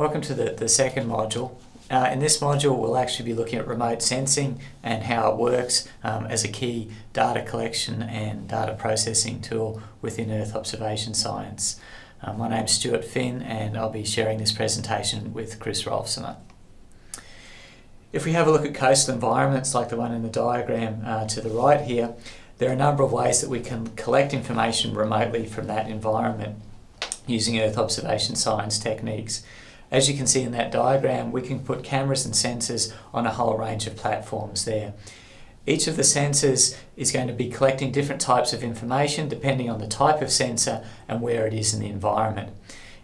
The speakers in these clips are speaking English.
Welcome to the, the second module. Uh, in this module we'll actually be looking at remote sensing and how it works um, as a key data collection and data processing tool within Earth observation science. Uh, my name's Stuart Phinn and I'll be sharing this presentation with Chris Roelfsema. If we have a look at coastal environments like the one in the diagram uh, to the right here, there are a number of ways that we can collect information remotely from that environment using Earth observation science techniques. As you can see in that diagram, we can put cameras and sensors on a whole range of platforms there. Each of the sensors is going to be collecting different types of information depending on the type of sensor and where it is in the environment.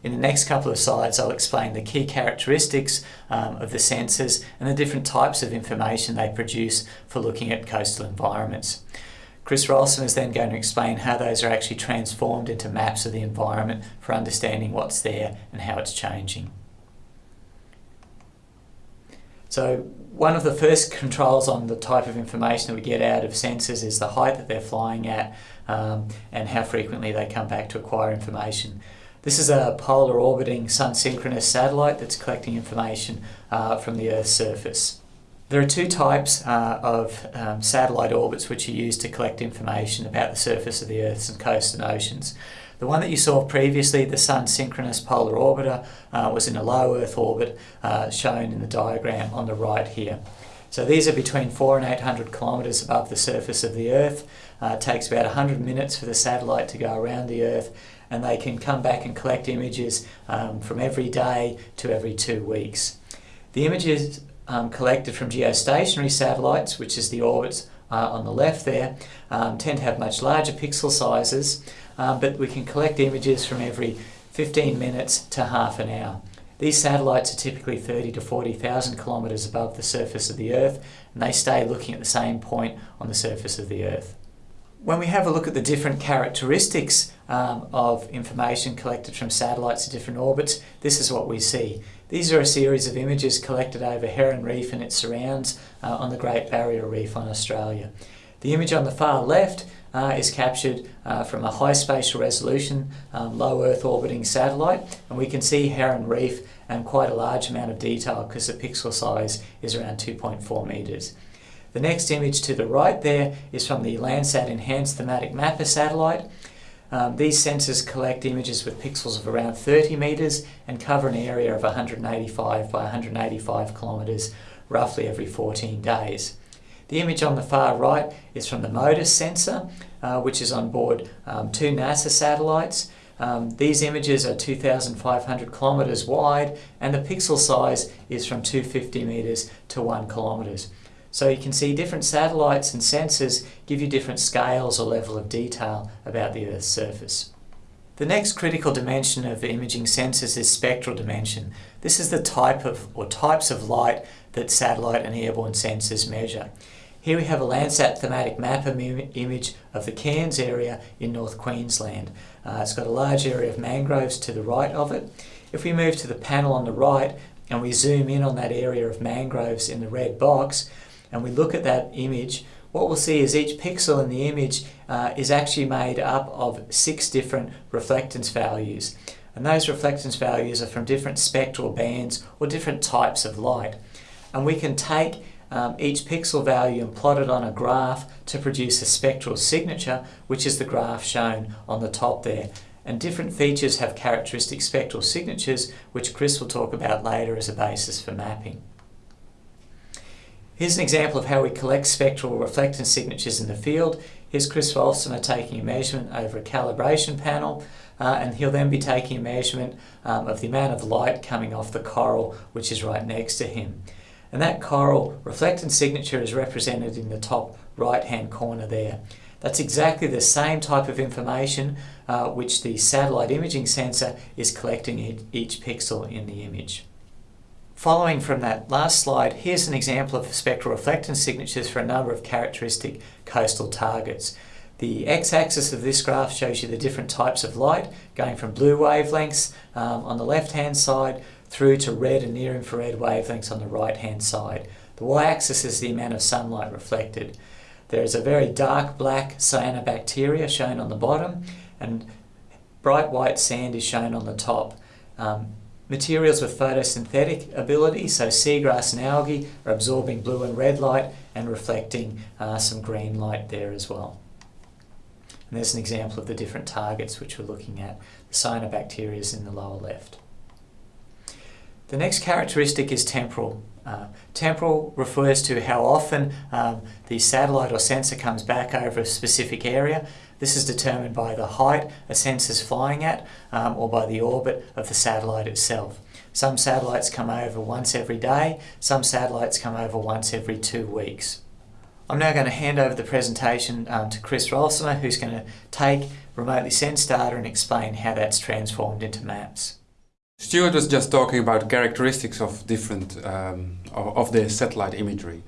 In the next couple of slides I'll explain the key characteristics um, of the sensors and the different types of information they produce for looking at coastal environments. Chris Roelfsema is then going to explain how those are actually transformed into maps of the environment for understanding what's there and how it's changing. So one of the first controls on the type of information that we get out of sensors is the height that they're flying at um, and how frequently they come back to acquire information. This is a polar orbiting sun synchronous satellite that's collecting information uh, from the Earth's surface. There are two types uh, of um, satellite orbits which are used to collect information about the surface of the Earth's and coasts and oceans. The one that you saw previously, the Sun Synchronous Polar Orbiter, uh, was in a low Earth orbit uh, shown in the diagram on the right here. So these are between 4 and 800 kilometres above the surface of the Earth. Uh, it takes about 100 minutes for the satellite to go around the Earth and they can come back and collect images um, from every day to every two weeks. The images um, collected from geostationary satellites, which is the orbits uh, on the left there, um, tend to have much larger pixel sizes, um, but we can collect images from every 15 minutes to half an hour. These satellites are typically 30 to 40,000 kilometres above the surface of the Earth, and they stay looking at the same point on the surface of the Earth. When we have a look at the different characteristics um, of information collected from satellites at different orbits, this is what we see. These are a series of images collected over Heron Reef and its surrounds uh, on the Great Barrier Reef on Australia. The image on the far left uh, is captured uh, from a high spatial resolution um, low Earth orbiting satellite and we can see Heron Reef and quite a large amount of detail because the pixel size is around 2.4 metres. The next image to the right there is from the Landsat Enhanced Thematic Mapper satellite um, these sensors collect images with pixels of around 30 metres and cover an area of 185 by 185 kilometres roughly every 14 days. The image on the far right is from the MODIS sensor, uh, which is on board um, two NASA satellites. Um, these images are 2,500 kilometres wide and the pixel size is from 250 metres to 1 kilometres. So you can see different satellites and sensors give you different scales or level of detail about the Earth's surface. The next critical dimension of imaging sensors is spectral dimension. This is the type of or types of light that satellite and airborne sensors measure. Here we have a Landsat thematic map mapper image of the Cairns area in North Queensland. Uh, it's got a large area of mangroves to the right of it. If we move to the panel on the right and we zoom in on that area of mangroves in the red box, and we look at that image, what we'll see is each pixel in the image uh, is actually made up of six different reflectance values. And those reflectance values are from different spectral bands or different types of light. And we can take um, each pixel value and plot it on a graph to produce a spectral signature, which is the graph shown on the top there. And different features have characteristic spectral signatures, which Chris will talk about later as a basis for mapping. Here's an example of how we collect spectral reflectance signatures in the field. Here's Chris Roelfsema taking a measurement over a calibration panel uh, and he'll then be taking a measurement um, of the amount of light coming off the coral which is right next to him. And that coral reflectance signature is represented in the top right hand corner there. That's exactly the same type of information uh, which the satellite imaging sensor is collecting at each pixel in the image. Following from that last slide, here's an example of spectral reflectance signatures for a number of characteristic coastal targets. The x-axis of this graph shows you the different types of light, going from blue wavelengths um, on the left-hand side through to red and near-infrared wavelengths on the right-hand side. The y-axis is the amount of sunlight reflected. There is a very dark black cyanobacteria shown on the bottom, and bright white sand is shown on the top. Um, Materials with photosynthetic ability, so seagrass and algae, are absorbing blue and red light and reflecting uh, some green light there as well. And there's an example of the different targets which we're looking at. The cyanobacteria is in the lower left. The next characteristic is temporal. Uh, temporal refers to how often um, the satellite or sensor comes back over a specific area. This is determined by the height a sensor is flying at um, or by the orbit of the satellite itself. Some satellites come over once every day, some satellites come over once every two weeks. I'm now going to hand over the presentation um, to Chris Roelfsema who's going to take remotely sensed data and explain how that's transformed into maps. Stuart was just talking about characteristics of different um, of, the satellite imagery.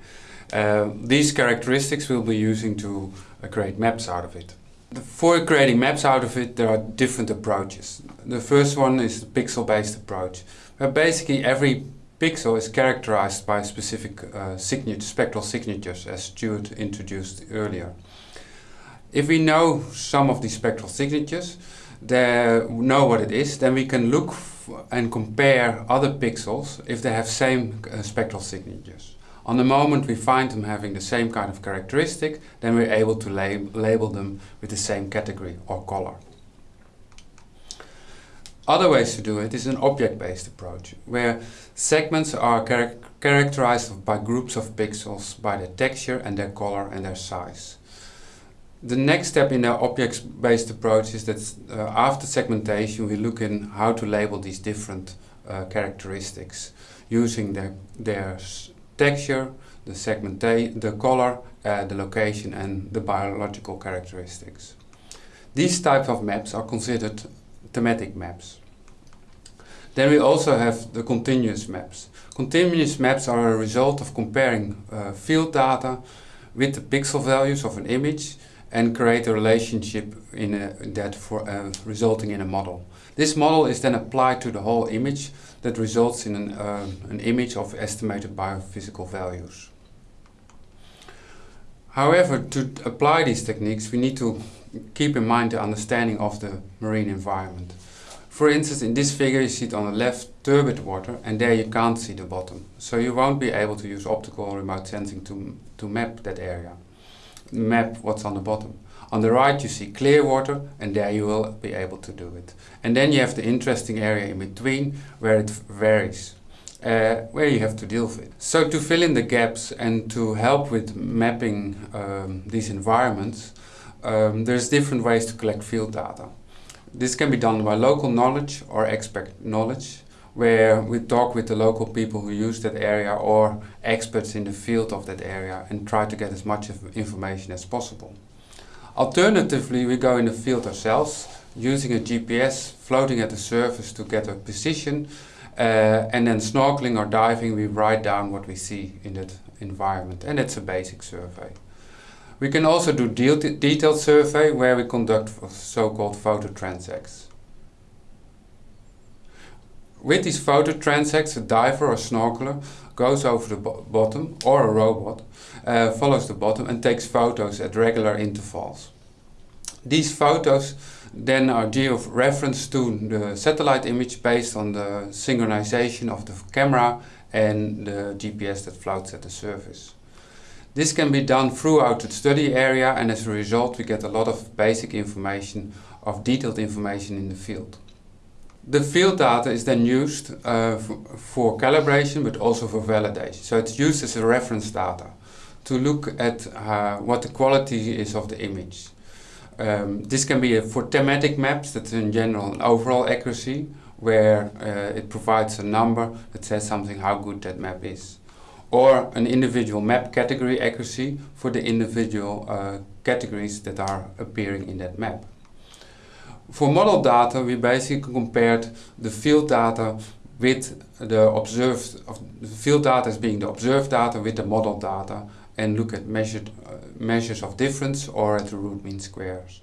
Uh, these characteristics we'll be using to uh, create maps out of it. For creating maps out of it there are different approaches. The first one is the pixel-based approach, where basically every pixel is characterized by specific uh, signature, spectral signatures as Stuart introduced earlier. If we know some of these spectral signatures, know what it is, then we can look and compare other pixels if they have same uh, spectral signatures. On the moment we find them having the same kind of characteristic, then we're able to lab label them with the same category or color. Other ways to do it is an object-based approach, where segments are char characterized by groups of pixels by their texture and their color and their size. The next step in our object-based approach is that uh, after segmentation we look in how to label these different uh, characteristics using their, their texture, the segmentation, the color, uh, the location and the biological characteristics. These types of maps are considered thematic maps. Then we also have the continuous maps. Continuous maps are a result of comparing uh, field data with the pixel values of an image and create a relationship in a, that for uh, resulting in a model. This model is then applied to the whole image that results in an, uh, an image of estimated biophysical values. However, to apply these techniques we need to keep in mind the understanding of the marine environment. For instance, in this figure you see it on the left turbid water and there you can't see the bottom. So you won't be able to use optical remote sensing to, to map that area map what's on the bottom. On the right you see clear water and there you will be able to do it. And then you have the interesting area in between where it varies. Uh, where you have to deal with it. So to fill in the gaps and to help with mapping um, these environments, um, there's different ways to collect field data. This can be done by local knowledge or expert knowledge where we talk with the local people who use that area or experts in the field of that area and try to get as much information as possible. Alternatively, we go in the field ourselves using a GPS floating at the surface to get a position uh, and then snorkeling or diving we write down what we see in that environment and it's a basic survey. We can also do de detailed survey where we conduct so-called photo transects. With these photo transects, a diver or snorkeler goes over the bo bottom, or a robot, uh, follows the bottom and takes photos at regular intervals. These photos then are geo-referenced to the satellite image based on the synchronization of the camera and the GPS that floats at the surface. This can be done throughout the study area and as a result we get a lot of basic information of detailed information in the field. The field data is then used uh, for calibration but also for validation. So it's used as a reference data to look at uh, what the quality is of the image. Um, this can be for thematic maps, that's in general an overall accuracy, where uh, it provides a number that says something how good that map is. Or an individual map category accuracy for the individual uh, categories that are appearing in that map. For model data, we basically compared the field data with the observed, the field data as being the observed data with the model data and look at measured uh, measures of difference or at the root mean squares.